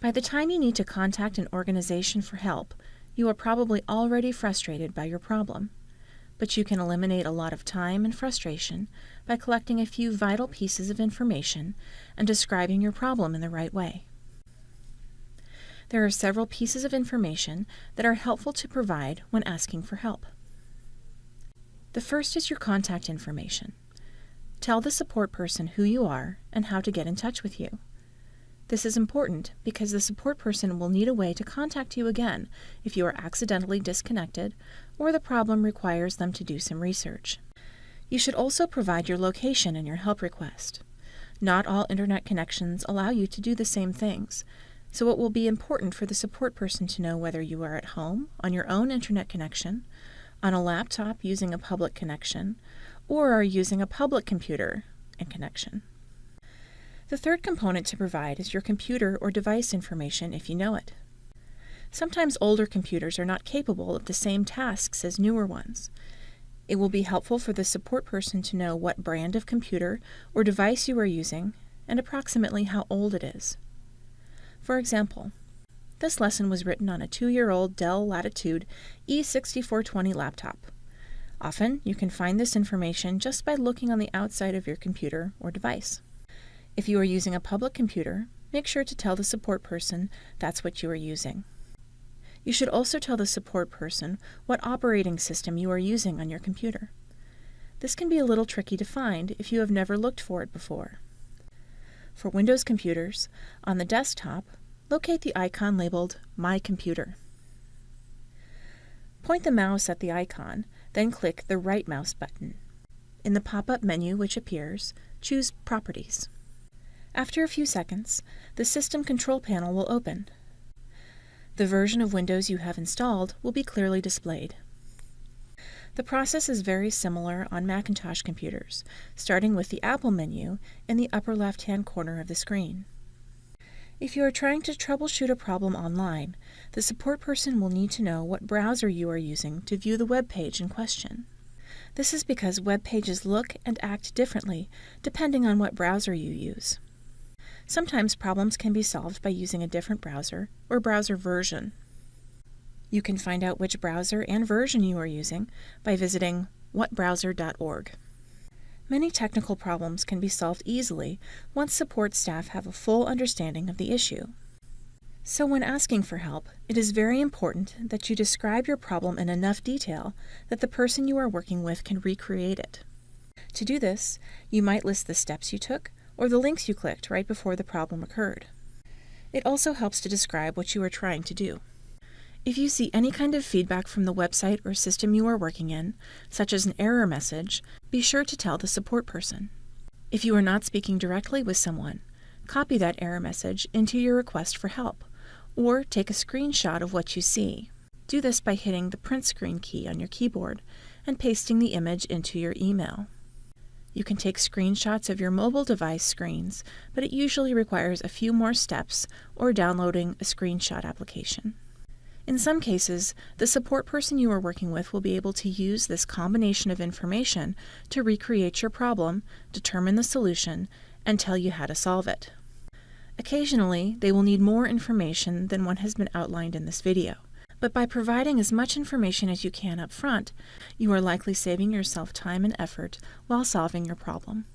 By the time you need to contact an organization for help, you are probably already frustrated by your problem. But you can eliminate a lot of time and frustration by collecting a few vital pieces of information and describing your problem in the right way. There are several pieces of information that are helpful to provide when asking for help. The first is your contact information. Tell the support person who you are and how to get in touch with you. This is important because the support person will need a way to contact you again if you are accidentally disconnected or the problem requires them to do some research. You should also provide your location in your help request. Not all internet connections allow you to do the same things, so it will be important for the support person to know whether you are at home, on your own internet connection, on a laptop using a public connection, or are using a public computer and connection. The third component to provide is your computer or device information if you know it. Sometimes older computers are not capable of the same tasks as newer ones. It will be helpful for the support person to know what brand of computer or device you are using and approximately how old it is. For example, this lesson was written on a two-year-old Dell Latitude E6420 laptop. Often, you can find this information just by looking on the outside of your computer or device. If you are using a public computer, make sure to tell the support person that's what you are using. You should also tell the support person what operating system you are using on your computer. This can be a little tricky to find if you have never looked for it before. For Windows computers, on the desktop, locate the icon labeled My Computer. Point the mouse at the icon, then click the right mouse button. In the pop-up menu which appears, choose Properties. After a few seconds, the System Control Panel will open. The version of Windows you have installed will be clearly displayed. The process is very similar on Macintosh computers, starting with the Apple menu in the upper left-hand corner of the screen. If you are trying to troubleshoot a problem online, the support person will need to know what browser you are using to view the web page in question. This is because web pages look and act differently depending on what browser you use. Sometimes problems can be solved by using a different browser or browser version. You can find out which browser and version you are using by visiting whatbrowser.org. Many technical problems can be solved easily once support staff have a full understanding of the issue. So when asking for help, it is very important that you describe your problem in enough detail that the person you are working with can recreate it. To do this, you might list the steps you took or the links you clicked right before the problem occurred. It also helps to describe what you are trying to do. If you see any kind of feedback from the website or system you are working in, such as an error message, be sure to tell the support person. If you are not speaking directly with someone, copy that error message into your request for help, or take a screenshot of what you see. Do this by hitting the print screen key on your keyboard and pasting the image into your email. You can take screenshots of your mobile device screens, but it usually requires a few more steps or downloading a screenshot application. In some cases, the support person you are working with will be able to use this combination of information to recreate your problem, determine the solution, and tell you how to solve it. Occasionally, they will need more information than what has been outlined in this video but by providing as much information as you can up front, you are likely saving yourself time and effort while solving your problem.